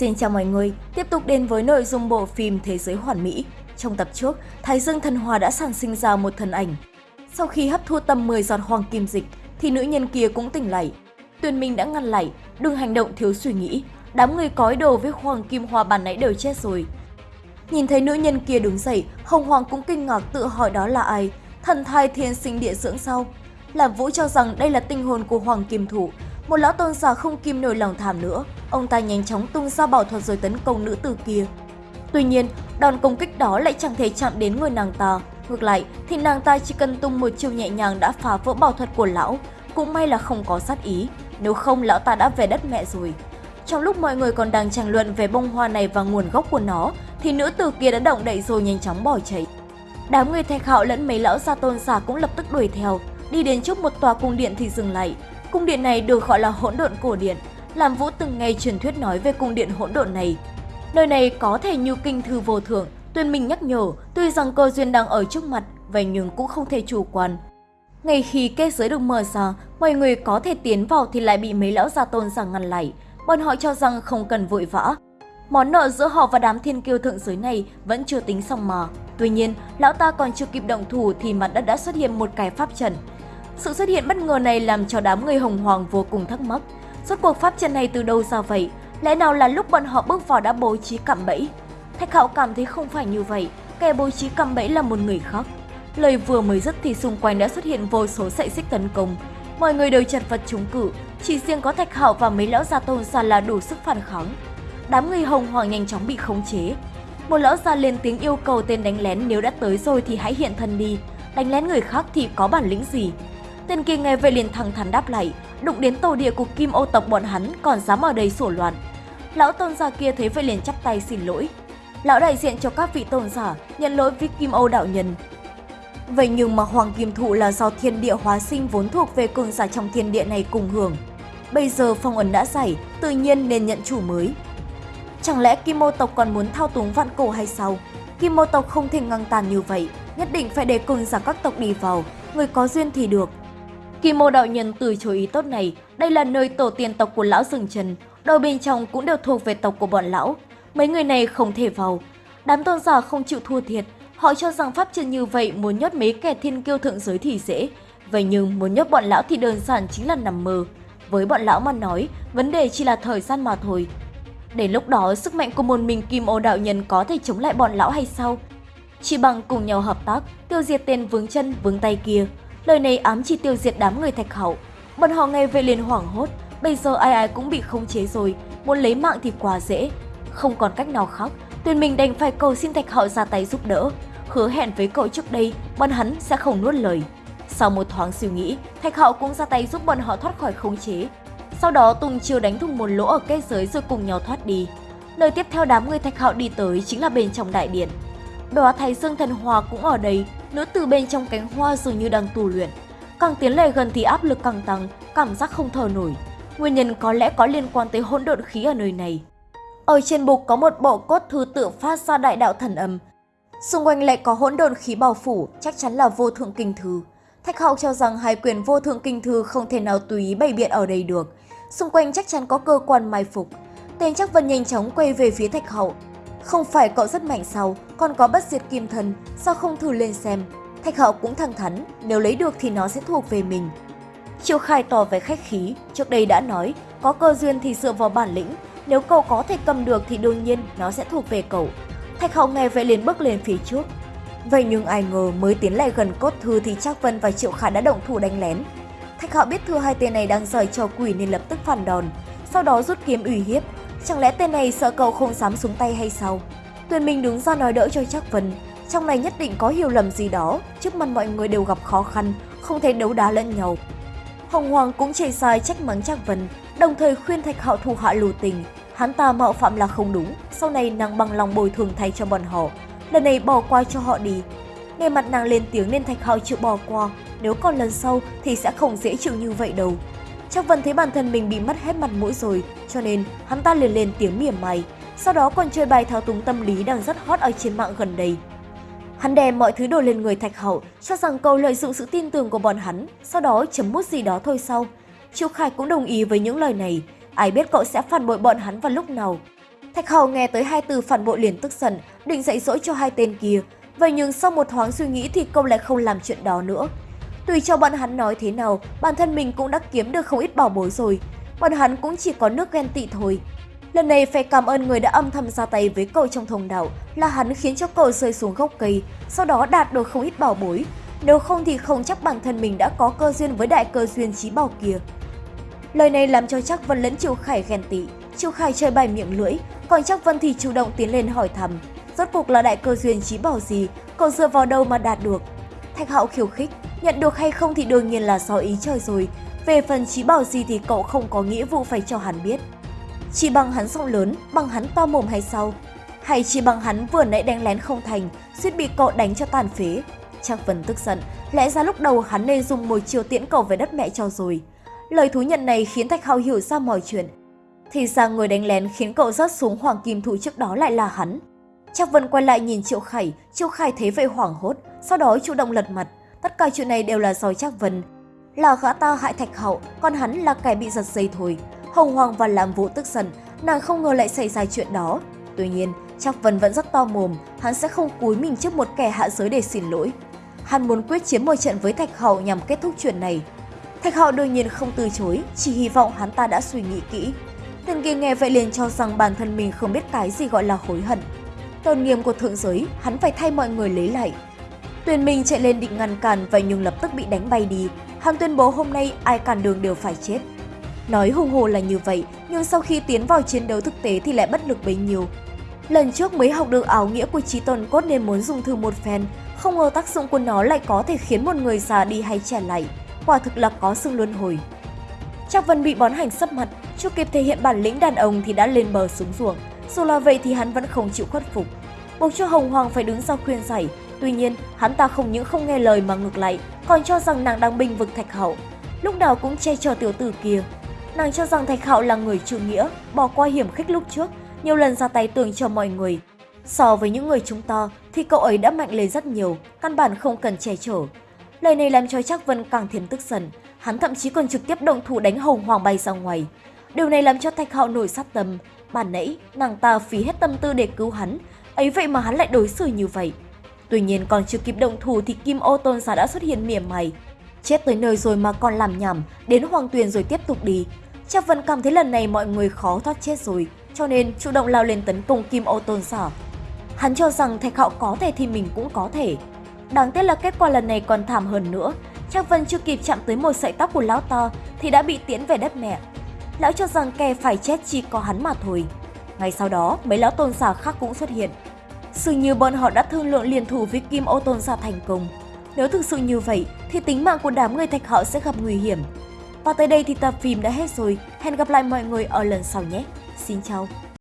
Xin chào mọi người, tiếp tục đến với nội dung bộ phim Thế giới hoàn mỹ. Trong tập trước, Thái Dương Thần Hòa đã sản sinh ra một thần ảnh. Sau khi hấp thu tầm 10 giọt hoàng kim dịch, thì nữ nhân kia cũng tỉnh lại. Tuyền Minh đã ngăn lại, đừng hành động thiếu suy nghĩ. Đám người cói đồ với hoàng kim hòa bàn nãy đều chết rồi. Nhìn thấy nữ nhân kia đứng dậy, Hồng Hoàng cũng kinh ngạc tự hỏi đó là ai. Thần thai thiên sinh địa dưỡng sau Làm Vũ cho rằng đây là tinh hồn của Hoàng Kim Thủ, một lão tôn giả không kim nổi lòng tham nữa, ông ta nhanh chóng tung ra bảo thuật rồi tấn công nữ tử kia. Tuy nhiên, đòn công kích đó lại chẳng thể chạm đến người nàng ta. Ngược lại, thì nàng ta chỉ cần tung một chiêu nhẹ nhàng đã phá vỡ bảo thuật của lão. Cũng may là không có sát ý, nếu không lão ta đã về đất mẹ rồi. Trong lúc mọi người còn đang tranh luận về bông hoa này và nguồn gốc của nó, thì nữ tử kia đã động đậy rồi nhanh chóng bỏ chạy. Đám người thạch hạo lẫn mấy lão gia tôn giả cũng lập tức đuổi theo, đi đến trước một tòa cung điện thì dừng lại, Cung điện này được gọi là hỗn độn cổ điện. Làm Vũ từng nghe truyền thuyết nói về cung điện hỗn độn này. Nơi này có thể như kinh thư vô thượng, Tuyên Minh nhắc nhở, tuy rằng cơ duyên đang ở trước mặt, vậy nhưng cũng không thể chủ quan. Ngay khi kết giới được mở ra, mọi người có thể tiến vào thì lại bị mấy lão gia tôn rằng ngăn lại. Bọn họ cho rằng không cần vội vã. Món nợ giữa họ và đám thiên kiêu thượng giới này vẫn chưa tính xong mà. Tuy nhiên, lão ta còn chưa kịp động thủ thì mặt đất đã xuất hiện một cái pháp trận. Sự xuất hiện bất ngờ này làm cho đám người hồng hoàng vô cùng thắc mắc. Rốt cuộc pháp trận này từ đâu ra vậy? Lẽ nào là lúc bọn họ bước vào đã bố trí cạm bẫy? Thạch Hạo cảm thấy không phải như vậy, kẻ bố trí cạm bẫy là một người khác. Lời vừa mới dứt thì xung quanh đã xuất hiện vô số sợi xích tấn công. Mọi người đều chật vật chống cự, chỉ riêng có Thạch Hạo và mấy lão gia tôn giả là đủ sức phản kháng. Đám người hồng hoàng nhanh chóng bị khống chế. Một lão già lên tiếng yêu cầu tên đánh lén nếu đã tới rồi thì hãy hiện thân đi, đánh lén người khác thì có bản lĩnh gì? Tên kia nghe vậy liền thẳng thắn đáp lại, đụng đến tổ địa của Kim ô tộc bọn hắn còn dám ở đây sổ loạn. Lão tôn giả kia thấy vậy liền chắp tay xin lỗi. Lão đại diện cho các vị tôn giả nhận lỗi với Kim ô đạo nhân. Vậy nhưng mà Hoàng Kim Thụ là do thiên địa hóa sinh vốn thuộc về cường giả trong thiên địa này cùng hưởng. Bây giờ phong ấn đã giải, tự nhiên nên nhận chủ mới. Chẳng lẽ Kim ô tộc còn muốn thao túng vạn cổ hay sao? Kim ô tộc không thể ngăn tàn như vậy, nhất định phải để cường giả các tộc đi vào, người có duyên thì được, Kim Mô đạo nhân từ chối ý tốt này, đây là nơi tổ tiên tộc của lão rừng trần, đồ bên trong cũng đều thuộc về tộc của bọn lão. Mấy người này không thể vào. Đám tôn giả không chịu thua thiệt, họ cho rằng pháp trận như vậy muốn nhốt mấy kẻ thiên kiêu thượng giới thì dễ. Vậy nhưng muốn nhốt bọn lão thì đơn giản chính là nằm mơ. Với bọn lão mà nói, vấn đề chỉ là thời gian mà thôi. Đến lúc đó, sức mạnh của một mình Kim Ô đạo nhân có thể chống lại bọn lão hay sao? Chỉ bằng cùng nhau hợp tác, tiêu diệt tên vướng chân vướng tay kia, Lời này ám chỉ tiêu diệt đám người thạch hậu. Bọn họ nghe về liền hoảng hốt, bây giờ ai ai cũng bị khống chế rồi, muốn lấy mạng thì quá dễ. Không còn cách nào khác, Tuyền Minh đành phải cầu xin thạch hậu ra tay giúp đỡ. Hứa hẹn với cậu trước đây, bọn hắn sẽ không nuốt lời. Sau một thoáng suy nghĩ, thạch hậu cũng ra tay giúp bọn họ thoát khỏi khống chế. Sau đó Tùng Chiêu đánh thùng một lỗ ở kết giới rồi cùng nhau thoát đi. Nơi tiếp theo đám người thạch hậu đi tới chính là bên trong đại điện. Đóa Thái Dương Thần Hòa cũng ở đây, nữ tử bên trong cánh hoa dường như đang tu luyện. Càng tiến lại gần thì áp lực càng tăng, cảm giác không thở nổi. Nguyên nhân có lẽ có liên quan tới hỗn độn khí ở nơi này. Ở trên bục có một bộ cốt thư tự phát ra đại đạo thần âm. Xung quanh lại có hỗn độn khí bao phủ, chắc chắn là vô thượng kinh thư. Thạch Hạo cho rằng hai quyền vô thượng kinh thư không thể nào tùy ý bày biện ở đây được. Xung quanh chắc chắn có cơ quan mai phục. Tên chắc vân nhanh chóng quay về phía Thạch Hậu không phải cậu rất mạnh sao, còn có bất diệt kim thần, sao không thử lên xem. Thạch hậu cũng thẳng thắn, nếu lấy được thì nó sẽ thuộc về mình. Triệu khai tỏ về khách khí, trước đây đã nói, có cơ duyên thì dựa vào bản lĩnh, nếu cậu có thể cầm được thì đương nhiên nó sẽ thuộc về cậu. Thạch hậu nghe vậy liền bước lên phía trước. Vậy nhưng ai ngờ mới tiến lại gần cốt thư thì Trác Vân và Triệu Khải đã động thủ đánh lén. Thạch hậu biết thư hai tên này đang rời cho quỷ nên lập tức phản đòn, sau đó rút kiếm ủy hiếp, Chẳng lẽ tên này sợ cậu không dám xuống tay hay sao? Tuyền Minh đứng ra nói đỡ cho Trác Vân. Trong này nhất định có hiểu lầm gì đó, trước mặt mọi người đều gặp khó khăn, không thể đấu đá lẫn nhau. Hồng Hoàng cũng chê sai trách mắng Trác Vân, đồng thời khuyên Thạch Hạo thủ hạ lưu tình. Hắn ta mạo phạm là không đúng, sau này nàng bằng lòng bồi thường thay cho bọn họ. Lần này bỏ qua cho họ đi. Nghe mặt nàng lên tiếng nên Thạch Hạo chịu bỏ qua, nếu còn lần sau thì sẽ không dễ chịu như vậy đâu. Chắc Vân thấy bản thân mình bị mất hết mặt mũi rồi, cho nên hắn ta liền lên tiếng mỉa mai, sau đó còn chơi bài thao túng tâm lý đang rất hot ở trên mạng gần đây. Hắn đem mọi thứ đổ lên người Thạch Hậu, cho rằng câu lợi dụng sự tin tưởng của bọn hắn, sau đó chấm mút gì đó thôi sau. Triệu Khải cũng đồng ý với những lời này, ai biết cậu sẽ phản bội bọn hắn vào lúc nào. Thạch Hậu nghe tới hai từ phản bội liền tức giận, định dạy dỗ cho hai tên kia. Vậy nhưng sau một thoáng suy nghĩ thì cậu lại không làm chuyện đó nữa. Tùy cho bọn hắn nói thế nào, bản thân mình cũng đã kiếm được không ít bảo bối rồi. Bọn hắn cũng chỉ có nước ghen tị thôi. Lần này phải cảm ơn người đã âm thầm ra tay với cậu trong thông đạo là hắn khiến cho cậu rơi xuống gốc cây, sau đó đạt được không ít bảo bối. Nếu không thì không chắc bản thân mình đã có cơ duyên với đại cơ duyên trí bảo kia. Lời này làm cho chắc Vân lẫn Triệu Khải ghen tị. Triệu Khải chơi bài miệng lưỡi, còn chắc Vân thì chủ động tiến lên hỏi thăm. Rốt cuộc là đại cơ duyên trí bảo gì, cậu dựa vào đâu mà đạt được. Thạch Hạo khiêu khích, nhận được hay không thì đương nhiên là do ý trời rồi. Về phần trí bảo gì thì cậu không có nghĩa vụ phải cho hắn biết. Chỉ bằng hắn giọng lớn, bằng hắn to mồm hay sao? Hay chỉ bằng hắn vừa nãy đánh lén không thành, suýt bị cậu đánh cho tàn phế? Chắc Vân tức giận, lẽ ra lúc đầu hắn nên dùng một chiều tiễn cậu về đất mẹ cho rồi. Lời thú nhận này khiến Thạch Hạo hiểu ra mọi chuyện. Thì ra người đánh lén khiến cậu rớt xuống hoàng kim thủ trước đó lại là hắn. Chắc Vân quay lại nhìn Triệu Khải, Triệu Khải thấy vậy hoảng hốt, sau đó chủ động lật mặt. Tất cả chuyện này đều là do Trác Vân. Là gã ta hại Thạch Hậu, còn hắn là kẻ bị giật dây thôi. Hồng Hoàng và Lam Vũ tức giận, nàng không ngờ lại xảy ra chuyện đó. Tuy nhiên, Trác Vân vẫn rất to mồm, hắn sẽ không cúi mình trước một kẻ hạ giới để xin lỗi. Hắn muốn quyết chiến một trận với Thạch Hậu nhằm kết thúc chuyện này. Thạch Hậu đương nhiên không từ chối, chỉ hy vọng hắn ta đã suy nghĩ kỹ. Tên kia nghe vậy liền cho rằng bản thân mình không biết cái gì gọi là hối hận. Tôn nghiêm của thượng giới, hắn phải thay mọi người lấy lại. Tuyền Minh chạy lên định ngăn cản vậy nhưng lập tức bị đánh bay đi. Hắn tuyên bố hôm nay ai cản đường đều phải chết. Nói hùng hồ là như vậy, nhưng sau khi tiến vào chiến đấu thực tế thì lại bất lực bấy nhiêu. Lần trước mới học được áo nghĩa của trí tôn cốt nên muốn dùng thử một phen, không ngờ tác dụng của nó lại có thể khiến một người già đi hay trẻ lại. Quả thực là có xương luân hồi. Chắc Vân bị bón hành sấp mặt, chưa kịp thể hiện bản lĩnh đàn ông thì đã lên bờ xuống ruộng. Dù là vậy thì hắn vẫn không chịu khuất phục. Buộc cho Hồng Hoàng phải đứng ra khuyên giải. Tuy nhiên, hắn ta không những không nghe lời mà ngược lại, còn cho rằng nàng đang binh vực Thạch Hậu. Lúc nào cũng che chở tiểu tử kia, Nàng cho rằng Thạch hậu là người trưởng nghĩa, bỏ qua hiểm khích lúc trước, nhiều lần ra tay tường cho mọi người. So với những người chúng ta thì cậu ấy đã mạnh lên rất nhiều, căn bản không cần che chở. Lời này làm cho Trác Vân càng thêm tức giận, hắn thậm chí còn trực tiếp động thủ đánh Hồng Hoàng bay ra ngoài. Điều này làm cho Thạch Hạo nổi sát tâm, bản nãy nàng ta phí hết tâm tư để cứu hắn, ấy vậy mà hắn lại đối xử như vậy. Tuy nhiên còn chưa kịp động thủ thì Kim Ô Tôn Giả đã xuất hiện mỉa mày. Chết tới nơi rồi mà còn làm nhảm, đến Hoàng Tuyền rồi tiếp tục đi. Chắc Vân cảm thấy lần này mọi người khó thoát chết rồi, cho nên chủ động lao lên tấn công Kim Ô Tôn giả Hắn cho rằng Thạch Hạo có thể thì mình cũng có thể. Đáng tiếc là kết quả lần này còn thảm hơn nữa. Chắc Vân chưa kịp chạm tới một sợi tóc của lão ta thì đã bị tiễn về đất mẹ. Lão cho rằng kẻ phải chết chỉ có hắn mà thôi. Ngay sau đó, mấy lão tôn giả khác cũng xuất hiện. Dường như bọn họ đã thương lượng liên thủ với Kim Ô Tôn ra thành công. Nếu thực sự như vậy, thì tính mạng của đám người Thạch họ sẽ gặp nguy hiểm. Và tới đây thì tập phim đã hết rồi. Hẹn gặp lại mọi người ở lần sau nhé. Xin chào!